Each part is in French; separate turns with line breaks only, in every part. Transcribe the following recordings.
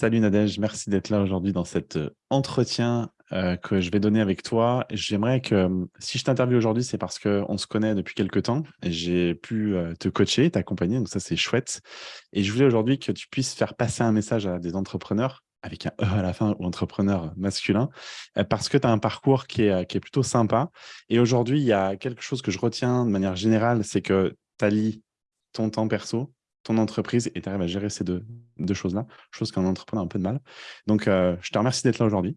Salut Nadège, merci d'être là aujourd'hui dans cet euh, entretien euh, que je vais donner avec toi. J'aimerais que, euh, si je t'interviewe aujourd'hui, c'est parce qu'on se connaît depuis quelques temps et j'ai pu te coacher, t'accompagner, donc ça c'est chouette. Et je voulais aujourd'hui que tu puisses faire passer un message à des entrepreneurs avec un E à la fin ou entrepreneur masculin, parce que tu as un parcours qui est, plutôt sympa. Et aujourd'hui, il y a quelque chose que je retiens de manière générale, c'est que tu allies ton temps perso, ton entreprise et tu arrives à gérer ces deux, choses-là, chose qu'un entrepreneur a un peu de mal. Donc, euh, je te remercie d'être là aujourd'hui.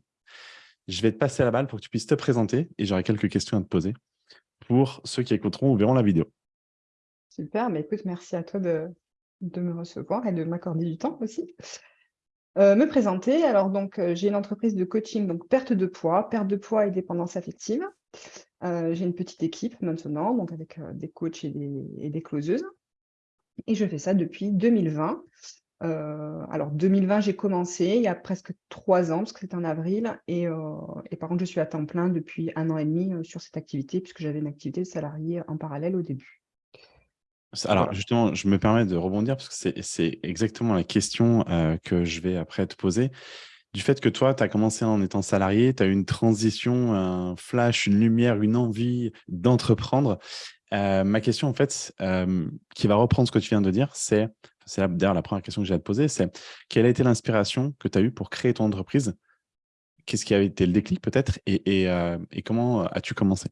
Je vais te passer la balle pour que tu puisses te présenter et j'aurai quelques questions à te poser pour ceux qui écouteront ou verront la vidéo.
Super, mais écoute, merci à toi de, de me recevoir et de m'accorder du temps aussi. Euh, me présenter, alors donc euh, j'ai une entreprise de coaching, donc perte de poids, perte de poids et dépendance affective. j'ai une petite équipe maintenant, donc avec des coachs et des, et des closeuses. Et je fais ça depuis 2020. Euh, alors 2020, j'ai commencé il y a presque trois ans, parce que c'était en avril, et, euh, et, par contre, je suis à temps plein depuis un an et demi euh, sur cette activité, puisque j'avais une activité de salarié en parallèle au début.
Alors justement, je me permets de rebondir, parce que c'est exactement la question que je vais après te poser. Du fait que toi, tu as commencé en étant salarié, tu as eu une transition, un flash, une lumière, une envie d'entreprendre. Euh, ma question, en fait, euh, qui va reprendre ce que tu viens de dire, c'est, c'est d'ailleurs la première question que j'ai à te poser, c'est quelle a été l'inspiration que tu as eue pour créer ton entreprise? Qu'est-ce qui a été le déclic peut-être? Et, euh, comment as-tu commencé?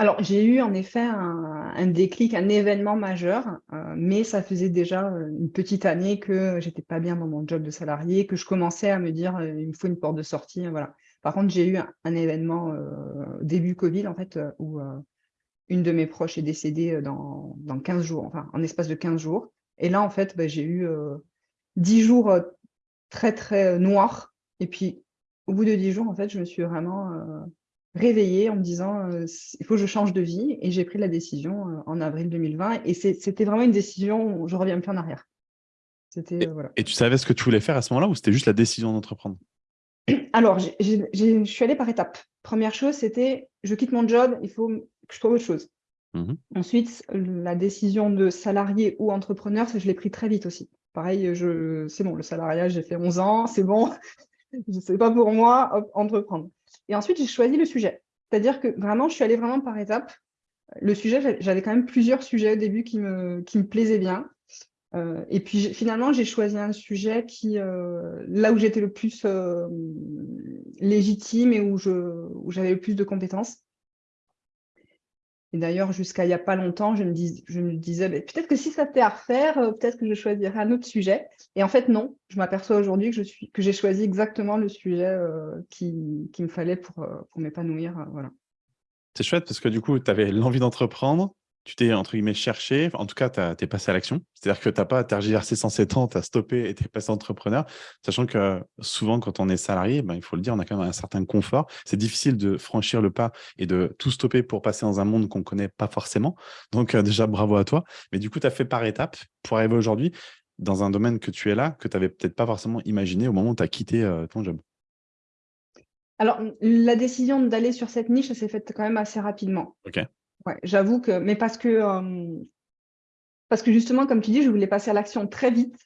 Alors, j'ai eu en effet un, déclic, un événement majeur, mais ça faisait déjà une petite année que j'étais pas bien dans mon job de salarié, que je commençais à me dire il me faut une porte de sortie. Voilà. Par contre, j'ai eu un, événement début Covid, en fait, où une de mes proches est décédée dans, dans 15 jours, enfin, en espace de 15 jours. Et là, en fait, bah, j'ai eu 10 jours très, très noirs. Et puis, au bout de 10 jours, en fait, je me suis vraiment réveillée en me disant il faut que je change de vie. Et j'ai pris la décision en avril 2020. Et c'était vraiment une décision où je ne reviens plus en arrière.
Voilà. et tu savais ce que tu voulais faire à ce moment-là ou c'était juste la décision d'entreprendre?
Alors, je suis allée par étapes. Première chose, c'était je quitte mon job, il faut que je trouve autre chose. Mmh Ensuite, la décision de salarié ou entrepreneur, ça, je l'ai pris très vite aussi. Pareil, c'est bon, le salariat, j'ai fait 11 ans, c'est bon, ce n'est pas pour moi, entreprendre. Et ensuite, j'ai choisi le sujet. C'est-à-dire que vraiment, je suis allée vraiment par étapes. Le sujet, j'avais quand même plusieurs sujets au début qui me, qui me plaisaient bien. Euh, et puis finalement, j'ai choisi un sujet qui, euh, là où j'étais le plus euh, légitime et où j'avais où le plus de compétences. Et d'ailleurs, jusqu'à il n'y a pas longtemps, je me, disais, peut-être que si ça était à refaire, peut-être que je choisirais un autre sujet. Et en fait, non, je m'aperçois aujourd'hui que j'ai choisi exactement le sujet qui, qui, me fallait pour, pour m'épanouir. voilà.
C'est chouette parce que du coup, tu avais l'envie d'entreprendre, tu t'es, entre guillemets, cherché, en tout cas, tu es passé à l'action. C'est-à-dire que tu n'as pas tergiversé 107 ans, tu as stoppé et tu es passé entrepreneur, sachant que souvent, quand on est salarié, ben, il faut le dire, on a quand même un certain confort. C'est difficile de franchir le pas et de tout stopper pour passer dans un monde qu'on ne connaît pas forcément. Donc, euh, déjà, bravo à toi. Mais du coup, tu as fait par étapes pour arriver aujourd'hui dans un domaine que tu es là, que tu n'avais peut-être pas forcément imaginé au moment où tu as quitté euh, ton job.
Alors, la décision d'aller sur cette niche, s'est faite quand même assez rapidement.
OK
j'avoue que, mais parce que, euh, parce que justement, comme tu dis, je voulais passer à l'action très vite.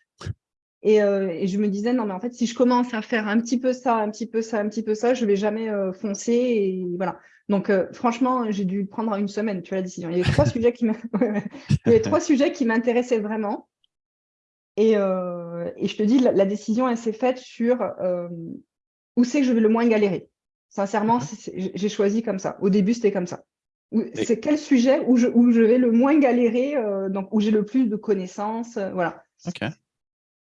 Euh, et, je me disais, non, mais en fait, si je commence à faire un petit peu ça, un petit peu ça, un petit peu ça, je vais jamais euh, foncer. Et voilà. Donc, franchement, j'ai dû prendre une semaine, tu vois, la décision. Il y avait trois sujets qui trois sujets qui m'intéressaient vraiment. Et, et, je te dis, la, décision, elle s'est faite sur où c'est que je vais le moins galérer. Sincèrement, j'ai choisi comme ça. Au début, c'était comme ça. C'est quel sujet où je, où je vais le moins galérer, euh, donc où j'ai le plus de connaissances, euh, voilà.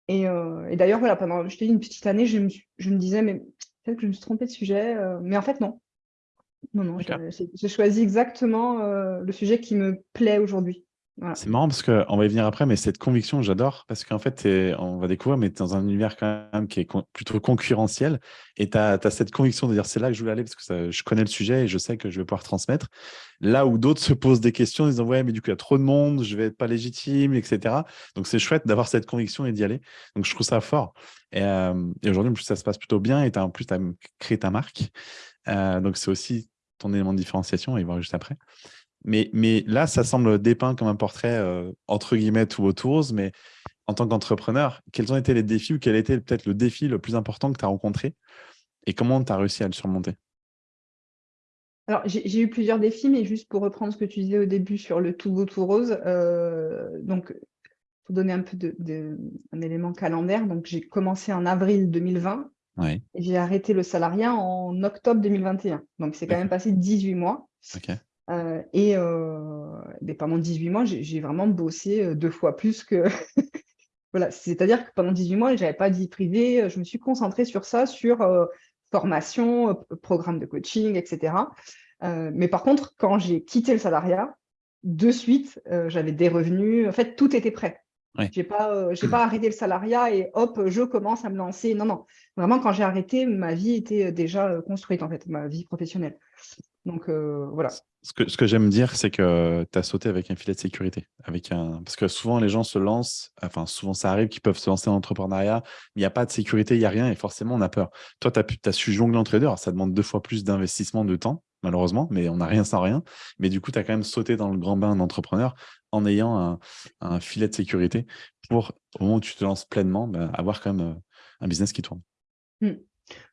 Et, euh, et d'ailleurs, voilà, pendant, je une petite année, je me, je me disais, mais peut-être que je me suis trompée de sujet, mais en fait, non. Non, non, j'ai choisi exactement le sujet qui me plaît aujourd'hui.
C'est marrant parce qu'on va y venir après, mais cette conviction, j'adore parce qu'en fait, on va découvrir, mais tu es dans un univers quand même qui est plutôt concurrentiel et tu as, cette conviction de dire c'est là que je voulais aller parce que je connais le sujet et je sais que je vais pouvoir transmettre. Là où d'autres se posent des questions en disant ouais, mais du coup, il y a trop de monde, je vais être pas légitime, etc. Donc, c'est chouette d'avoir cette conviction et d'y aller. Donc, je trouve ça fort. Et, euh, aujourd'hui, en plus, ça se passe plutôt bien et en plus, tu as créé ta marque. Euh, donc, c'est aussi ton élément de différenciation, on va y voir juste après. Mais, mais là, ça semble dépeint comme un portrait euh, entre guillemets tout autour, mais en tant qu'entrepreneur, quels ont été les défis ou quel a été peut-être le défi le plus important que tu as rencontré et comment tu as réussi à le surmonter?
Alors, j'ai eu plusieurs défis, mais juste pour reprendre ce que tu disais au début sur le tout beau tout rose, euh, donc, pour donner un peu de, un élément calendaire, donc j'ai commencé en avril 2020 et j'ai arrêté le salariat en octobre 2021. Donc, c'est quand même passé 18 mois. Euh, et euh, pendant 18 mois, j'ai vraiment bossé euh, deux fois plus que... voilà, c'est-à-dire que pendant 18 mois, je n'avais pas de vie privée, je me suis concentrée sur ça, sur formation, programme de coaching, etc. mais par contre, quand j'ai quitté le salariat, de suite, j'avais des revenus, en fait, tout était prêt. Je n'ai pas, pas arrêté le salariat et hop, je commence à me lancer. Non, non. Vraiment, quand j'ai arrêté, ma vie était déjà construite, en fait, ma vie professionnelle. Donc, voilà.
Ce que, ce que j'aime dire, c'est que tu as sauté avec un filet de sécurité. Avec un... Parce que souvent, les gens se lancent, enfin, souvent, ça arrive qu'ils peuvent se lancer en entrepreneuriat, mais il n'y a pas de sécurité, il n'y a rien, et forcément, on a peur. Toi, tu as, as, su jongler entre les deux. Alors, ça demande deux fois plus d'investissement de temps, malheureusement, mais on n'a rien sans rien. Mais du coup, tu as quand même sauté dans le grand bain d'entrepreneur en ayant un, un, filet de sécurité pour, au moment où tu te lances pleinement, bah, avoir quand même euh, un business qui tourne.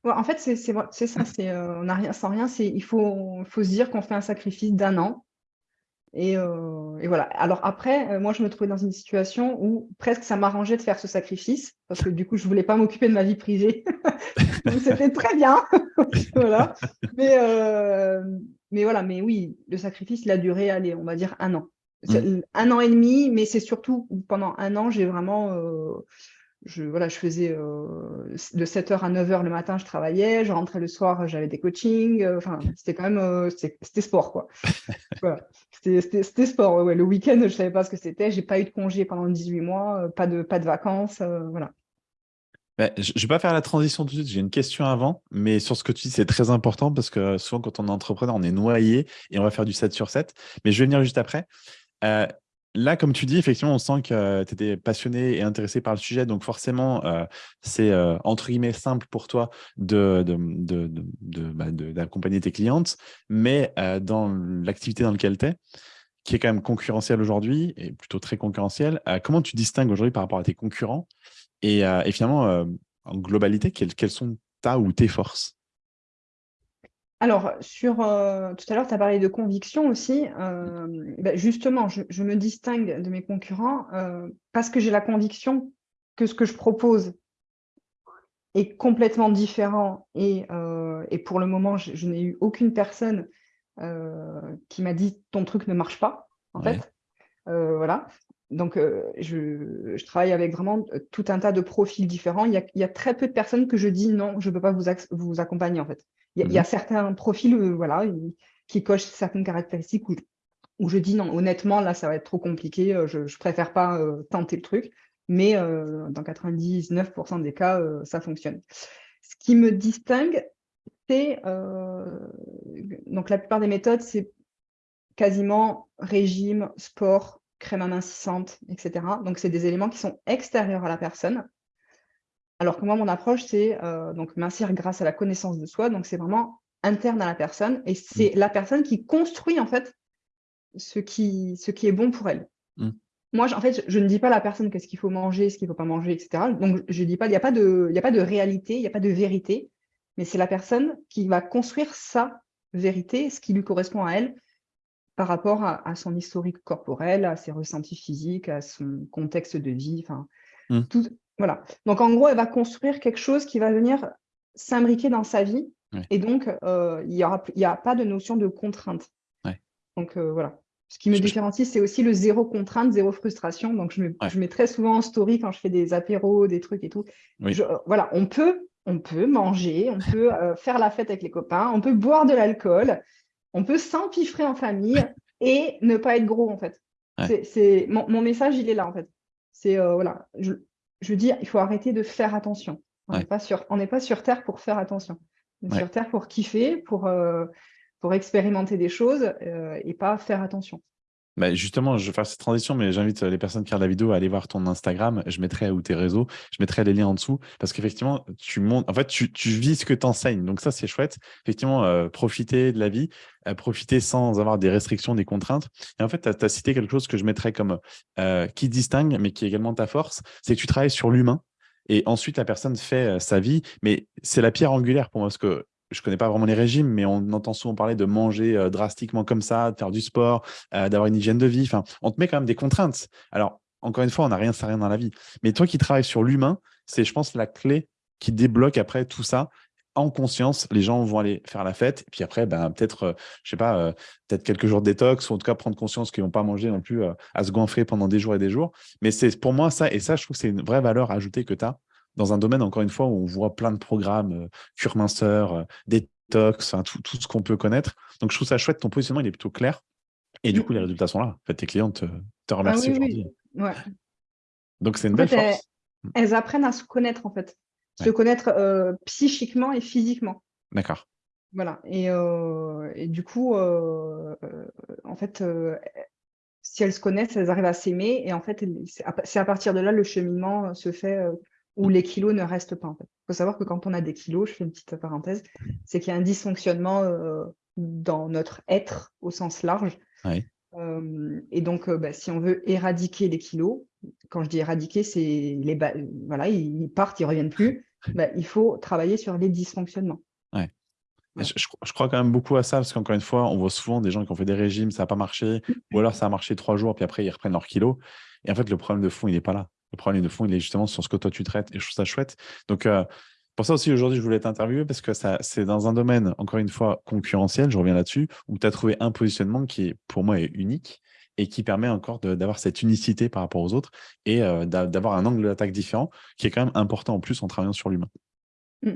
En fait, c'est ça, c'est euh, on n'a rien sans rien, il faut, faut se dire qu'on fait un sacrifice d'un an. Et, euh, voilà. Alors après, euh, moi, je me trouvais dans une situation où presque ça m'arrangeait de faire ce sacrifice, parce que du coup, je ne voulais pas m'occuper de ma vie privée. Donc, c'était très bien. voilà. Mais, mais voilà, mais oui, le sacrifice, il a duré, allez, on va dire un an. Mmh. Un an et demi, mais c'est surtout pendant un an, j'ai vraiment je, voilà, je faisais euh, de 7h à 9h le matin, je travaillais, je rentrais le soir, j'avais des coachings, euh, enfin, c'était quand même, euh, c'était sport, quoi. C'était sport, ouais. Le week-end, je ne savais pas ce que c'était, j'ai pas eu de congé pendant 18 mois, pas, de, pas de vacances, voilà.
je ne vais pas faire la transition tout de suite, j'ai une question avant, mais sur ce que tu dis, c'est très important parce que souvent, quand on est entrepreneur, on est noyé et on va faire du 7 sur 7, mais je vais venir juste après. Là, comme tu dis, effectivement, on sent que tu étais passionné et intéressé par le sujet. Donc, forcément, euh, c'est euh, entre guillemets simple pour toi d'accompagner de, bah, tes clientes. Mais euh, dans l'activité dans laquelle tu es, qui est quand même concurrentielle aujourd'hui et plutôt très concurrentielle, comment tu distingues aujourd'hui par rapport à tes concurrents? Et, finalement, en globalité, quelles sont ta ou tes forces?
Alors, sur, euh, tout à l'heure, tu as parlé de conviction aussi. Euh, ben, justement, je, me distingue de mes concurrents euh, parce que j'ai la conviction que ce que je propose est complètement différent. Et, pour le moment, je, n'ai eu aucune personne qui m'a dit « ton truc ne marche pas », en fait. voilà. Donc, je, travaille avec vraiment tout un tas de profils différents. Il y a, très peu de personnes que je dis « non, je ne peux pas vous, vous accompagner », en fait. Il y, a mhm. certains profils euh, voilà, qui cochent certaines caractéristiques où, où, je dis non, honnêtement, là, ça va être trop compliqué, euh, je ne préfère pas euh, tenter le truc. Mais dans 99% des cas, ça fonctionne. Ce qui me distingue, c'est donc la plupart des méthodes, c'est quasiment régime, sport, crème amincissante, etc. Donc, c'est des éléments qui sont extérieurs à la personne alors que moi, mon approche, c'est euh, donc mincir grâce à la connaissance de soi. Donc, c'est vraiment interne à la personne. Et c'est mmh. la personne qui construit, en fait, ce qui, ce qui est bon pour elle. Mmh. Moi, en fait, je, ne dis pas à la personne qu'est-ce qu'il faut manger, ce qu'il ne faut pas manger, etc. Donc, je dis pas, il n'y a, pas de, a pas de réalité, il n'y a pas de vérité. Mais c'est la personne qui va construire sa vérité, ce qui lui correspond à elle, par rapport à, son historique corporel, à ses ressentis physiques, à son contexte de vie, enfin, mmh. tout, voilà. Donc, en gros, elle va construire quelque chose qui va venir s'imbriquer dans sa vie. Et donc, euh, il n'y a pas de notion de contrainte. Donc, euh, voilà. Ce qui me différencie, c'est aussi le zéro contrainte, zéro frustration. Donc, je, mets très souvent en story quand je fais des apéros, des trucs et tout. Euh, voilà, on peut, on peut manger, on peut faire la fête avec les copains, on peut boire de l'alcool, on peut s'empiffrer en famille et ne pas être gros, en fait. C'est mon, message, il est là, en fait. C'est, voilà, je, je veux dire, il faut arrêter de faire attention. On n'est pas, sur, pas sur Terre pour faire attention. On est sur Terre pour kiffer, pour, euh, pour expérimenter des choses euh, et pas faire attention.
Justement, je vais faire cette transition, mais j'invite les personnes qui regardent la vidéo à aller voir ton Instagram. Je mettrai ou tes réseaux, je mettrai les liens en dessous parce qu'effectivement, tu montes, en fait, tu, vis ce que tu enseignes. Donc ça, c'est chouette. Effectivement, euh, profiter de la vie, euh, profiter sans avoir des restrictions, des contraintes. Et en fait, tu as, cité quelque chose que je mettrais comme euh, qui distingue, mais qui est également ta force, c'est que tu travailles sur l'humain. Et ensuite, la personne fait sa vie, mais c'est la pierre angulaire pour moi, parce que je connais pas vraiment les régimes, mais on entend souvent parler de manger euh, drastiquement comme ça, de faire du sport, euh, d'avoir une hygiène de vie. Enfin, on te met quand même des contraintes. Alors, encore une fois, on n'a rien, ça rien dans la vie. Mais toi qui travailles sur l'humain, c'est, je pense, la clé qui débloque après tout ça. En conscience, les gens vont aller faire la fête. Et puis après, ben, peut-être, euh, je sais pas, peut-être quelques jours de détox, ou en tout cas prendre conscience qu'ils vont pas manger non plus à se goinfrer pendant des jours et des jours. Mais c'est pour moi ça, et ça, je trouve que c'est une vraie valeur ajoutée que tu as dans un domaine, encore une fois, où on voit plein de programmes, euh, cure minceur, euh, détox, tout, tout, ce qu'on peut connaître. Donc, je trouve ça chouette. Ton positionnement, il est plutôt clair. Et du coup, les résultats sont là. En fait, tes clients te, te ah remercient aujourd'hui. Donc, c'est une belle force.
Elles, apprennent à se connaître, en fait. Se connaître euh, psychiquement et physiquement.
D'accord.
Voilà. Et, et, du coup, en fait, si elles se connaissent, elles arrivent à s'aimer. Et en fait, c'est à partir de là le cheminement se fait où les kilos ne restent pas. Il faut savoir que quand on a des kilos, je fais une petite parenthèse, c'est qu'il y a un dysfonctionnement euh, dans notre être au sens large. Euh, et donc, euh, bah, si on veut éradiquer les kilos, quand je dis éradiquer, c'est les voilà, ils partent, ils ne reviennent plus. Bah, il faut travailler sur les dysfonctionnements.
Je, je, crois quand même beaucoup à ça, parce qu'encore une fois, on voit souvent des gens qui ont fait des régimes, ça n'a pas marché, ou alors ça a marché trois jours, puis après ils reprennent leurs kilos. Et en fait, le problème de fond, il n'est pas là. Le problème de fond, il est justement sur ce que toi tu traites et je trouve ça chouette. Donc, euh, pour ça aussi, aujourd'hui, je voulais t'interviewer parce que c'est dans un domaine, encore une fois, concurrentiel, je reviens là-dessus, où tu as trouvé un positionnement qui, est, pour moi, est unique et qui permet encore d'avoir cette unicité par rapport aux autres et euh, d'avoir un angle d'attaque différent qui est quand même important en plus en travaillant sur l'humain. Mm.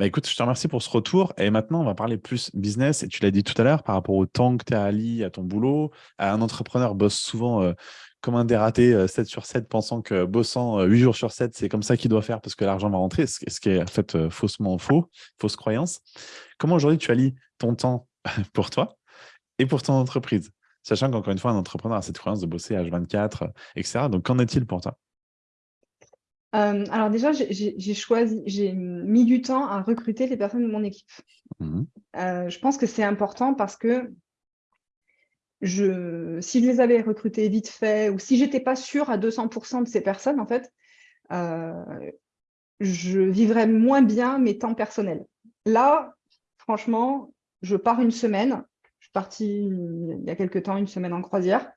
Bah écoute, je te remercie pour ce retour. Et maintenant, on va parler plus business. Et tu l'as dit tout à l'heure, par rapport au temps que tu as Ali, à ton boulot. Un entrepreneur bosse souvent euh, comme un dératé 7 euh, sur 7, pensant que bossant 8 euh, jours sur 7, c'est comme ça qu'il doit faire parce que l'argent va rentrer, ce qui est en fait euh, faussement faux, fausse croyance. Comment aujourd'hui tu allies ton temps pour toi et pour ton entreprise? Sachant qu'encore une fois, un entrepreneur a cette croyance de bosser H24, etc. Donc, qu'en est-il pour toi?
Alors déjà, j'ai choisi, j'ai mis du temps à recruter les personnes de mon équipe. Mmh je pense que c'est important parce que je, si je les avais recrutés vite fait ou si j'étais pas sûre à 200% de ces personnes, en fait, euh, je vivrais moins bien mes temps personnels. Là, franchement, je pars une semaine. Je suis partie il y a quelques temps, une semaine en croisière.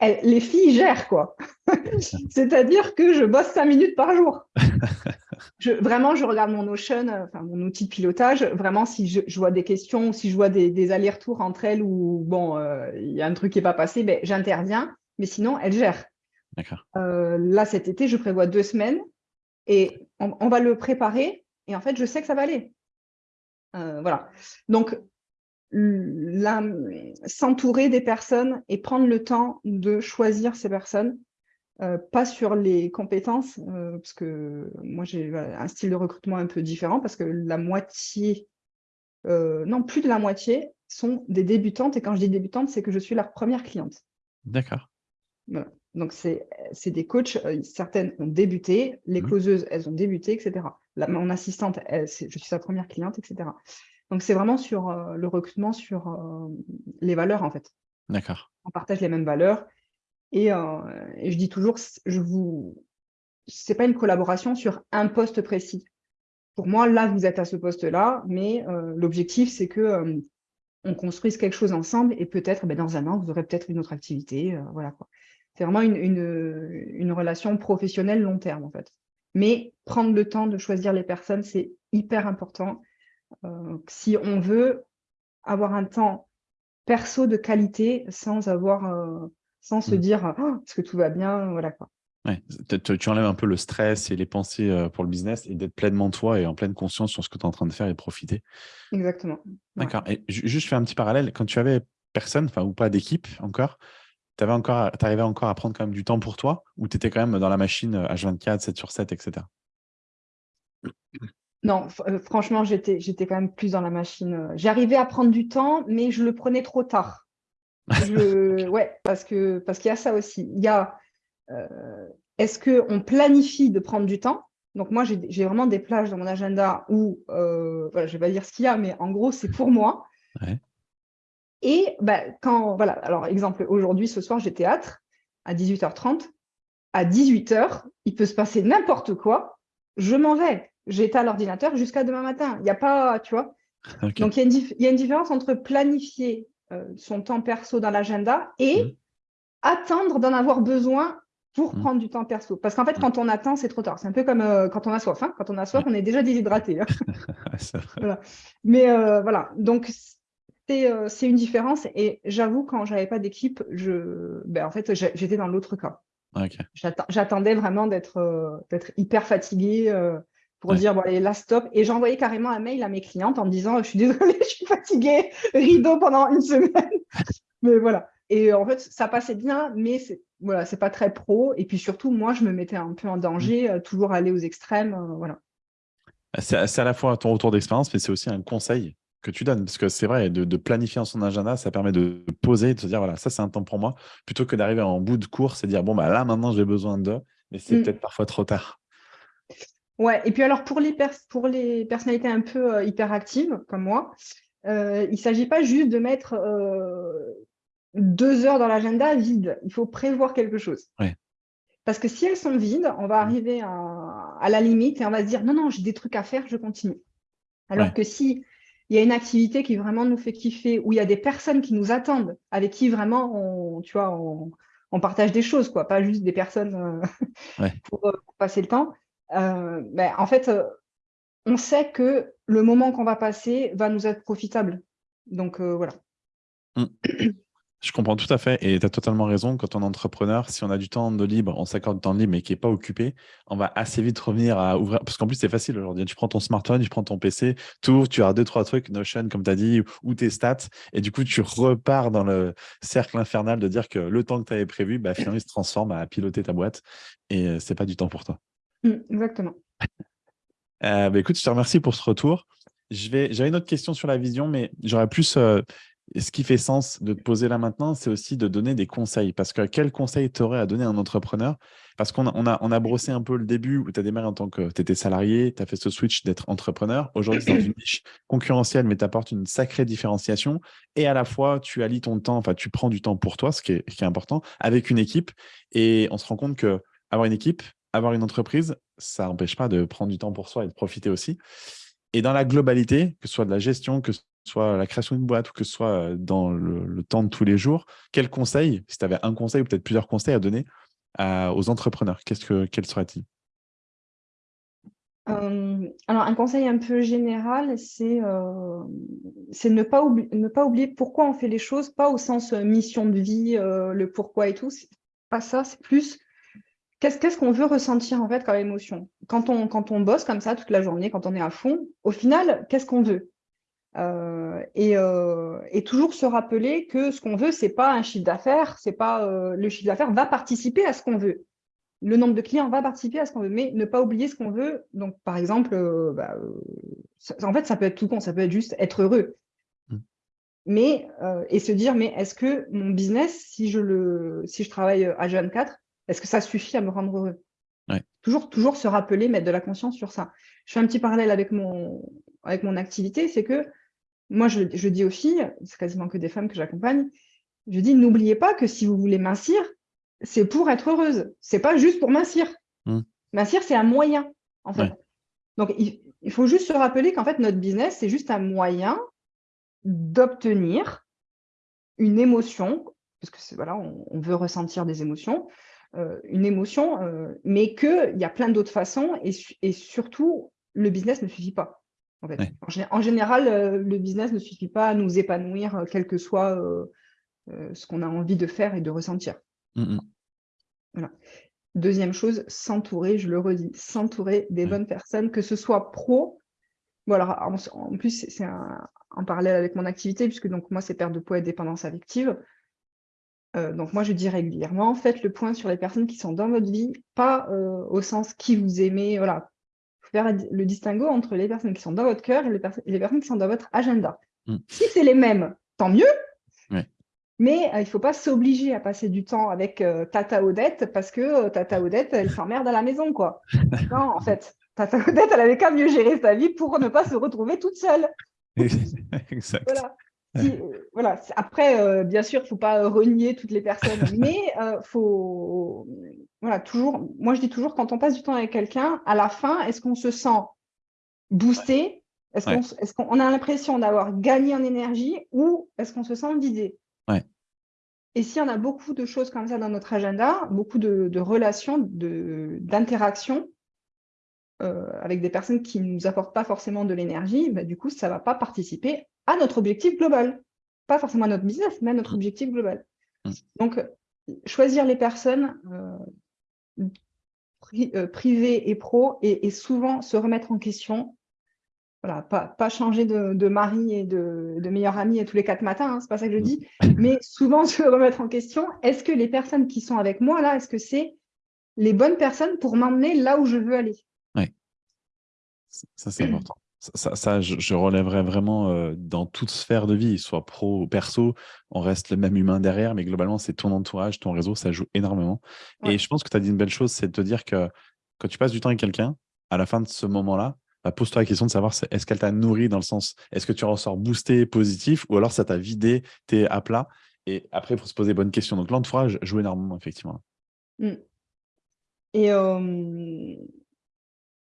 les filles gèrent, quoi. C'est-à-dire que je bosse cinq minutes par jour. je, vraiment, je regarde mon Notion, euh, enfin mon outil de pilotage. Vraiment, si je, vois des questions, si je vois des, allers-retours entre elles ou bon, euh, il y a un truc qui n'est pas passé, ben, j'interviens. Mais sinon, elles gèrent. Euh, là, cet été, je prévois deux semaines et on, va le préparer. Et en fait, je sais que ça va aller. voilà. Donc, s'entourer des personnes et prendre le temps de choisir ces personnes, euh, pas sur les compétences, euh, parce que moi j'ai un style de recrutement un peu différent, parce que la moitié, euh, non plus de la moitié, sont des débutantes, et quand je dis débutantes, c'est que je suis leur première cliente.
D'accord.
Donc c'est des coachs, certaines ont débuté, les mmh. closeuses, elles ont débuté, etc. mon assistante, je suis sa première cliente, etc. Donc c'est vraiment sur le recrutement, sur les valeurs en fait.
D'accord.
On partage les mêmes valeurs, euh, et, je dis toujours, je vous, c'est pas une collaboration sur un poste précis. Pour moi, là, vous êtes à ce poste-là, mais euh, l'objectif, c'est que euh, on construise quelque chose ensemble et peut-être, ben, dans un an, vous aurez peut-être une autre activité. voilà. C'est vraiment une, une, une, relation professionnelle long terme, en fait. Mais prendre le temps de choisir les personnes, c'est hyper important. si on veut avoir un temps perso de qualité sans avoir sans se mmh. dire oh, est-ce que tout va bien? Voilà quoi.
tu enlèves un peu le stress et les pensées euh, pour le business et d'être pleinement toi et en pleine conscience sur ce que tu es en train de faire et profiter.
Exactement.
D'accord. Et juste, fais un petit parallèle. Quand tu avais personne, enfin, ou pas d'équipe encore, tu arrivais encore à prendre quand même du temps pour toi ou tu étais quand même dans la machine H24, 7 sur 7, etc.
Non, euh, franchement, j'étais quand même plus dans la machine. Euh, j'arrivais à prendre du temps, mais je le prenais trop tard. Je, ouais, parce que parce qu'il y a ça aussi. Il y a est-ce qu'on planifie de prendre du temps? Donc moi, j'ai vraiment des plages dans mon agenda où, euh, voilà, je ne vais pas dire ce qu'il y a, mais en gros, c'est pour moi. Et bah, quand, voilà, alors exemple, aujourd'hui, ce soir, j'ai théâtre à 18h30. À 18h, il peut se passer n'importe quoi. Je m'en vais. J'étais à l'ordinateur jusqu'à demain matin. Il n'y a pas, tu vois? Donc, il y, a une différence entre planifier euh, son temps perso dans l'agenda et mmh. attendre d'en avoir besoin pour mmh. prendre du temps perso. Parce qu'en fait, quand on attend, c'est trop tard. C'est un peu comme euh, quand on a soif. Hein. Quand on a soif, on est déjà déshydraté. Hein. Mais euh, voilà, donc euh, c'est une différence. Et j'avoue, quand je n'avais pas d'équipe, je... Ben, en fait, j'étais dans l'autre cas. J'attendais vraiment d'être hyper fatiguée pour dire, bon, allez, là, stop. Et j'envoyais carrément un mail à mes clientes en me disant, je suis désolée, je suis fatiguée, rideau pendant une semaine. Mais voilà. Et en fait, ça passait bien, mais c'est voilà, c'est pas très pro. Et puis surtout, moi, je me mettais un peu en danger, mmh. euh, toujours aller aux extrêmes. Euh, voilà.
C'est à la fois ton retour d'expérience, mais c'est aussi un conseil que tu donnes. Parce que c'est vrai, de, planifier en son agenda, ça permet de poser, de se dire, voilà, ça, c'est un temps pour moi, plutôt que d'arriver en bout de course et dire, bon, bah là, maintenant, j'ai besoin de. Mais c'est mmh. peut-être parfois trop tard.
Ouais, et puis alors, pour les, pour les personnalités un peu euh, hyperactives, comme moi, il ne s'agit pas juste de mettre deux heures dans l'agenda vide. Il faut prévoir quelque chose. Parce que si elles sont vides, on va mm. arriver à, la limite et on va se dire non, non, j'ai des trucs à faire, je continue. Alors que si il y a une activité qui vraiment nous fait kiffer, où il y a des personnes qui nous attendent, avec qui vraiment on, tu vois, on, partage des choses, quoi, pas juste des personnes euh, pour, passer le temps. Euh, ben, en fait, euh, on sait que le moment qu'on va passer va nous être profitable. Donc voilà. Mm.
Je comprends tout à fait et tu as totalement raison. Quand on est entrepreneur, si on a du temps de libre, on s'accorde du temps libre mais qui n'est pas occupé, on va assez vite revenir à ouvrir. Parce qu'en plus, c'est facile aujourd'hui. Tu prends ton smartphone, tu prends ton PC, tout, tu as deux, trois trucs, Notion, comme tu as dit, ou tes stats. Et du coup, tu repars dans le cercle infernal de dire que le temps que tu avais prévu, bah, finalement, il se transforme à piloter ta boîte et euh, c'est pas du temps pour toi.
Mmh, exactement.
Euh, bah, écoute, je te remercie pour ce retour. J'avais une autre question sur la vision, mais j'aurais plus euh, ce qui fait sens de te poser là maintenant, c'est aussi de donner des conseils. Parce que quel conseil tu aurais à donner à un entrepreneur? Parce qu'on a, on a, on a brossé un peu le début où tu as démarré en tant que tu étais salarié, tu as fait ce switch d'être entrepreneur. Aujourd'hui, dans une niche concurrentielle, mais tu apportes une sacrée différenciation. Et à la fois, tu allies ton temps, enfin, tu prends du temps pour toi, ce qui est, qui est important, avec une équipe. Et on se rend compte que avoir une équipe, avoir une entreprise, ça n'empêche pas de prendre du temps pour soi et de profiter aussi. Et dans la globalité, que ce soit de la gestion, que ce soit la création d'une boîte ou que ce soit dans le, temps de tous les jours, quel conseil, si tu avais un conseil ou peut-être plusieurs conseils à donner aux entrepreneurs, que, quel serait-il?
Alors, un conseil un peu général, c'est ne, pas ne pas oublier pourquoi on fait les choses, pas au sens mission de vie, le pourquoi et tout. Pas ça, c'est plus qu'est-ce qu'on veut ressentir en fait comme émotion? Quand on, quand on bosse comme ça toute la journée, quand on est à fond, au final, qu'est-ce qu'on veut? Euh, euh, et, toujours se rappeler que ce qu'on veut, c'est pas un chiffre d'affaires, c'est pas euh, le chiffre d'affaires va participer à ce qu'on veut. Le nombre de clients va participer à ce qu'on veut, mais ne pas oublier ce qu'on veut. Donc, par exemple, bah, en fait, ça peut être tout con, ça peut être juste être heureux. Mmh. Mais, et se dire, mais est-ce que mon business, si je, le, si je travaille à Jeune 4, est-ce que ça suffit à me rendre heureux? Toujours, toujours se rappeler, mettre de la conscience sur ça. Je fais un petit parallèle avec mon, avec mon activité, c'est que moi, je, dis aux filles, c'est quasiment que des femmes que j'accompagne, je dis, n'oubliez pas que si vous voulez mincir, c'est pour être heureuse. C'est pas juste pour mincir. Mmh. Mincir, c'est un moyen, en fait. Donc, il, faut juste se rappeler qu'en fait, notre business, c'est juste un moyen d'obtenir une émotion, parce que voilà, on, veut ressentir des émotions, une émotion, euh, mais qu'il y a plein d'autres façons, et, et surtout, le business ne suffit pas. En, général, euh, le business ne suffit pas à nous épanouir, euh, quel que soit euh, ce qu'on a envie de faire et de ressentir. Mmh Deuxième chose, s'entourer, je le redis, s'entourer des bonnes personnes, que ce soit pro. Voilà, en, plus, c'est un, parallèle avec mon activité, puisque donc moi, c'est perte de poids et dépendance affective. Donc moi, je dis régulièrement, faites le point sur les personnes qui sont dans votre vie, pas au sens qui vous aimez, voilà, faire le distinguo entre les personnes qui sont dans votre cœur et les, personnes qui sont dans votre agenda. Mm. Si c'est les mêmes, tant mieux. Mais il ne faut pas s'obliger à passer du temps avec Tata Odette parce que Tata Odette, elle s'emmerde à la maison, quoi. non, en fait, Tata Odette, elle avait qu'à mieux gérer sa vie pour ne pas se retrouver toute seule.
exact.
Voilà. Après, bien sûr, il ne faut pas renier toutes les personnes, mais il faut, voilà, toujours, moi je dis toujours, quand on passe du temps avec quelqu'un, à la fin, est-ce qu'on se sent boosté? Est-ce qu'on a l'impression d'avoir gagné en énergie ou est-ce qu'on se sent vidé Et s'il y en a beaucoup de choses comme ça dans notre agenda, beaucoup de, relations, d'interactions euh, avec des personnes qui ne nous apportent pas forcément de l'énergie, bah, du coup, ça ne va pas participer à notre objectif global. Pas forcément à notre business, mais à notre objectif global. Mmh. Donc, choisir les personnes euh, euh, privées et pro et, souvent se remettre en question voilà, pas, changer de, mari et de, de, meilleur ami tous les quatre matins, hein, c'est pas ça que je dis, mais souvent se remettre en question, est-ce que les personnes qui sont avec moi là, est-ce que c'est les bonnes personnes pour m'emmener là où je veux aller?
Oui, ça c'est important. Ça, ça, je, relèverais vraiment euh, dans toute sphère de vie, soit pro ou perso, on reste le même humain derrière, mais globalement, c'est ton entourage, ton réseau, ça joue énormément. Et je pense que tu as dit une belle chose, c'est de te dire que quand tu passes du temps avec quelqu'un, à la fin de ce moment-là, bah, pose-toi la question de savoir est-ce qu'elle t'a nourri dans le sens, est-ce que tu ressors boosté, positif, ou alors ça t'a vidé, t'es à plat? Et après, il faut se poser bonnes questions. Donc l'entourage joue énormément, effectivement.
Mmh. Et euh,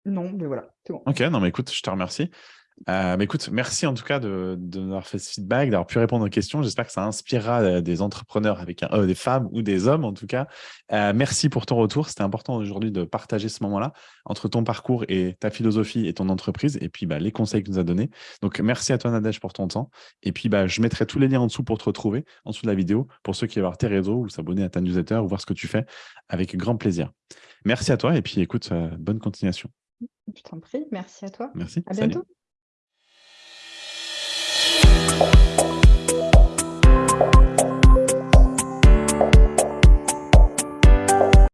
non, mais voilà, c'est.
Ok, non, mais écoute, je te remercie. Euh, écoute, merci en tout cas de, de nous avoir fait ce feedback, d'avoir pu répondre aux questions. J'espère que ça inspirera euh, des entrepreneurs avec euh, des femmes ou des hommes en tout cas. merci pour ton retour. C'était important aujourd'hui de partager ce moment-là entre ton parcours et ta philosophie et ton entreprise et puis bah, les conseils que tu nous as donnés. Donc merci à toi Nadège pour ton temps. Et puis bah, je mettrai tous les liens en dessous pour te retrouver en dessous de la vidéo pour ceux qui veulent voir tes réseaux ou s'abonner à ta newsletter ou voir ce que tu fais avec grand plaisir. Merci à toi et puis écoute, bonne continuation.
Je t'en prie, merci à toi.
Merci.
À bientôt.